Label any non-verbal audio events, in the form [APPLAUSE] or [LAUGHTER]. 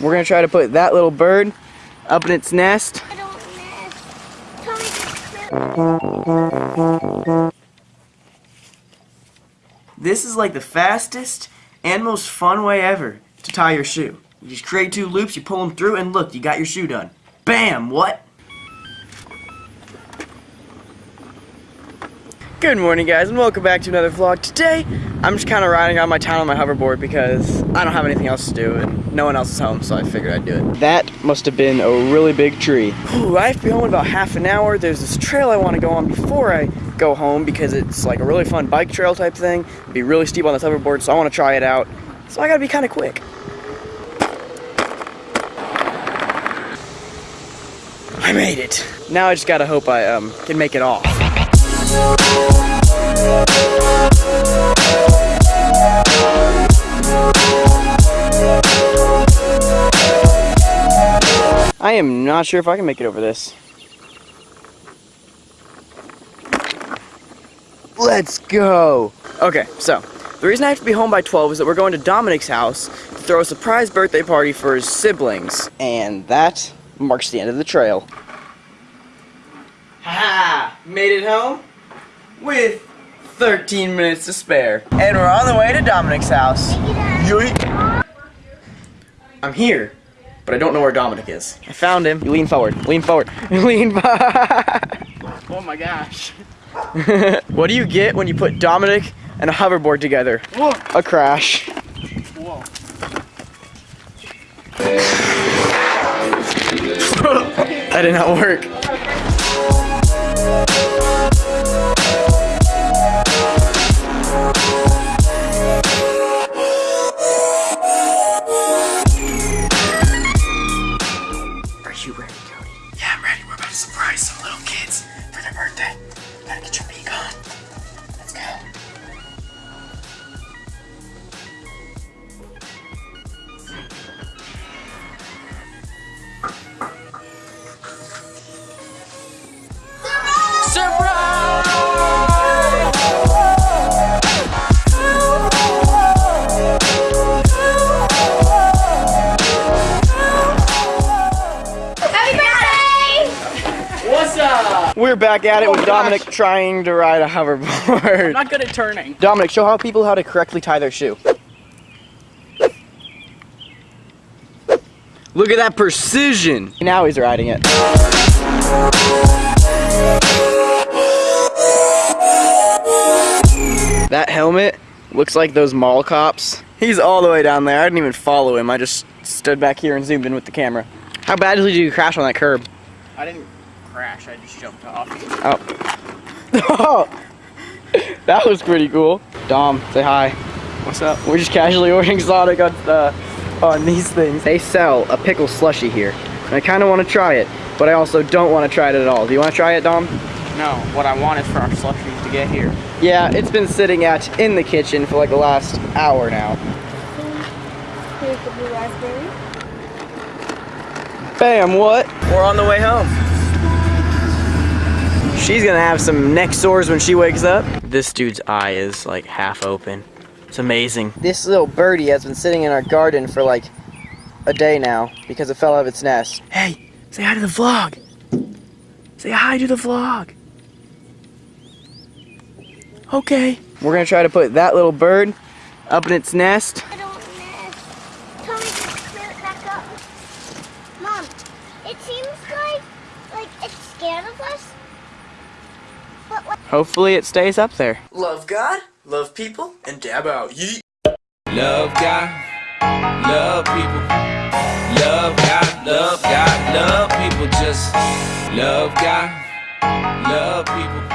We're gonna try to put that little bird up in its nest. I don't miss. Tell me This is like the fastest and most fun way ever to tie your shoe. You just create two loops, you pull them through, and look, you got your shoe done. Bam! What? Good morning guys and welcome back to another vlog. Today, I'm just kind of riding around my town on my hoverboard because I don't have anything else to do and no one else is home so I figured I'd do it. That must have been a really big tree. Ooh, I have to be home in about half an hour. There's this trail I want to go on before I go home because it's like a really fun bike trail type thing. It'd be really steep on this hoverboard so I want to try it out. So I gotta be kind of quick. I made it. Now I just gotta hope I um, can make it off. I am not sure if I can make it over this. Let's go! Okay, so, the reason I have to be home by 12 is that we're going to Dominic's house to throw a surprise birthday party for his siblings. And that marks the end of the trail. Ha! -ha! Made it home with 13 minutes to spare. And we're on the way to Dominic's house. Yoink. I'm here, but I don't know where Dominic is. I found him. You lean forward. Lean forward. [LAUGHS] lean forward. [LAUGHS] Oh my gosh. [LAUGHS] what do you get when you put Dominic and a hoverboard together? Whoa. A crash. Whoa. that did not work. To surprise some little kids for their birthday. Gotta get your beak on. Let's go. We're back at it Oh with Dominic gosh. trying to ride a hoverboard. I'm not good at turning. Dominic, show how people how to correctly tie their shoe. Look at that precision. Now he's riding it. That helmet looks like those mall cops. He's all the way down there. I didn't even follow him. I just stood back here and zoomed in with the camera. How badly did you crash on that curb? I didn't crash, I just jumped off. Oh. [LAUGHS] that was pretty cool. Dom, say hi. What's up? We're just casually ordering Sonic on, uh, on these things. They sell a pickle slushy here. And I kind of want to try it, but I also don't want to try it at all. Do you want to try it, Dom? No, what I want is for our slushies to get here. Yeah, it's been sitting at in the kitchen for like the last hour now. Here's the blue raspberry. Bam, what? We're on the way home. She's gonna have some neck sores when she wakes up. This dude's eye is like half open. It's amazing. This little birdie has been sitting in our garden for like a day now because it fell out of its nest. Hey, say hi to the vlog. Say hi to the vlog. Okay. We're gonna try to put that little bird up in its nest. I don't miss. Tell me to clear it back up. Mom, it seems like like it's scared of us. But what? Hopefully it stays up there. Love God, love people, and dab out. Yeet. Love God, love people. Love God, love God, love people. Just love God, love people.